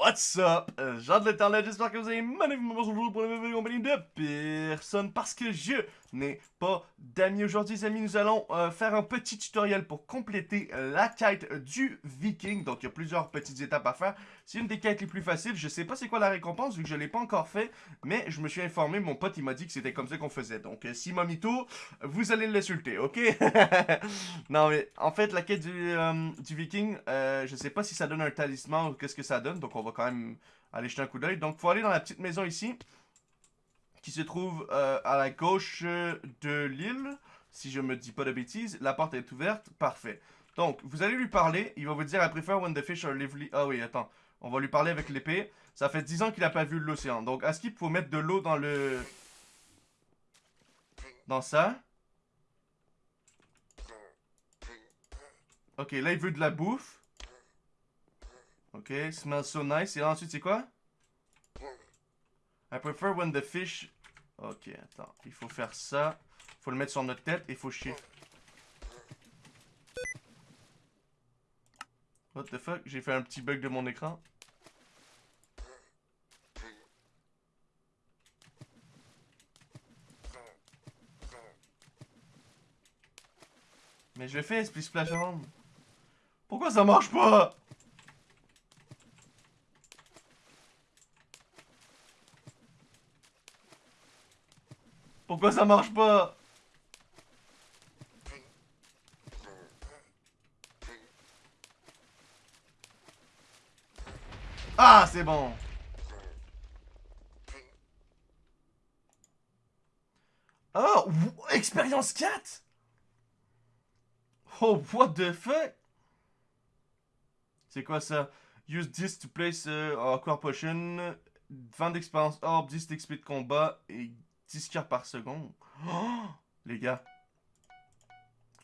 What's up? Euh, Jean de l'internet, j'espère que vous avez magnifiquement aujourd'hui pour la nouvelle compagnie de personne parce que je n'ai pas d'amis. Aujourd'hui, les amis, nous allons euh, faire un petit tutoriel pour compléter la quête du viking. Donc, il y a plusieurs petites étapes à faire. C'est une des quêtes les plus faciles. Je sais pas c'est quoi la récompense vu que je l'ai pas encore fait, mais je me suis informé. Mon pote, il m'a dit que c'était comme ça qu'on faisait. Donc, euh, si Mamito, vous allez l'insulter, ok? non, mais en fait, la quête du, euh, du viking, je sais pas si ça donne un talisman ou qu'est-ce que ça donne. Donc, on va quand même aller jeter un coup d'œil. Donc, faut aller dans la petite maison ici qui se trouve euh, à la gauche de l'île, si je me dis pas de bêtises. La porte est ouverte, parfait. Donc, vous allez lui parler, il va vous dire « I prefer when the fish are lively... » Ah oui, attends, on va lui parler avec l'épée. Ça fait 10 ans qu'il a pas vu l'océan. Donc, est-ce qu'il faut mettre de l'eau dans le... Dans ça? Ok, là, il veut de la bouffe. Ok, smells so nice. Et là, ensuite, c'est quoi? I prefer when the fish... Ok, attends. Il faut faire ça. Il faut le mettre sur notre tête et il faut chier. What the fuck? J'ai fait un petit bug de mon écran. Mais je fais Split Splash avant. Pourquoi ça marche pas? Pourquoi ça marche pas? Ah, c'est bon. Oh, expérience 4 Oh, what the fuck? C'est quoi ça? Use this to place uh, Aqua Potion 20 d'expérience orb, 10 d'XP de combat et 10 cartes par seconde. Oh, les gars.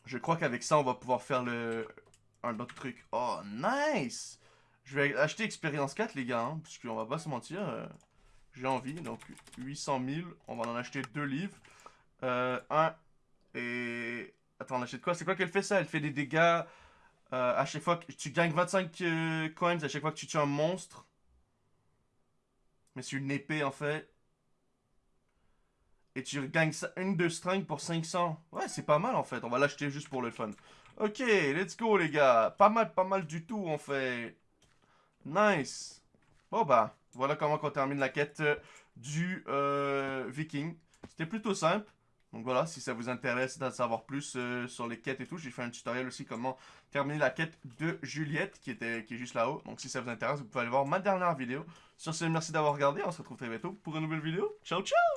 Je crois qu'avec ça, on va pouvoir faire le un autre truc. Oh, nice! Je vais acheter expérience 4, les gars, hein, parce qu'on va pas se mentir. Euh, j'ai envie, donc 800 000. On va en acheter deux livres. Euh, un et... Attends, on achète quoi? C'est quoi qu'elle fait ça? Elle fait des dégâts euh, à chaque fois que tu gagnes 25 euh, coins à chaque fois que tu tues un monstre. Mais c'est une épée, en fait. Et tu gagnes une de string pour 500. Ouais, c'est pas mal en fait. On va l'acheter juste pour le fun. Ok, let's go les gars. Pas mal, pas mal du tout en fait. Nice. Bon bah, voilà comment on termine la quête euh, du euh, viking. C'était plutôt simple. Donc voilà, si ça vous intéresse d'en savoir plus euh, sur les quêtes et tout, j'ai fait un tutoriel aussi comment terminer la quête de Juliette qui, était, qui est juste là-haut. Donc si ça vous intéresse, vous pouvez aller voir ma dernière vidéo. Sur ce, merci d'avoir regardé. On se retrouve très bientôt pour une nouvelle vidéo. Ciao, ciao